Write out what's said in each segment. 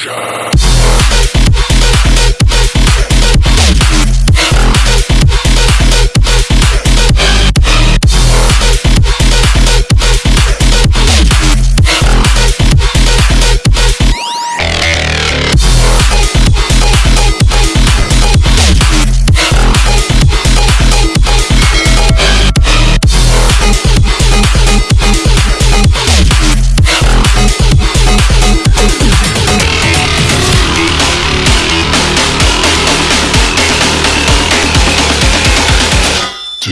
Production.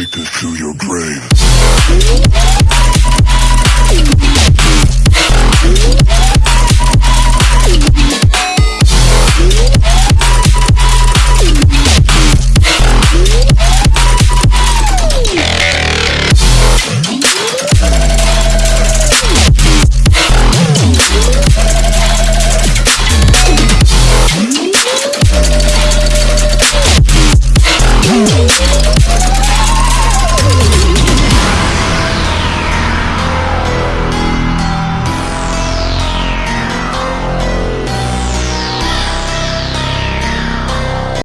take us to your grave.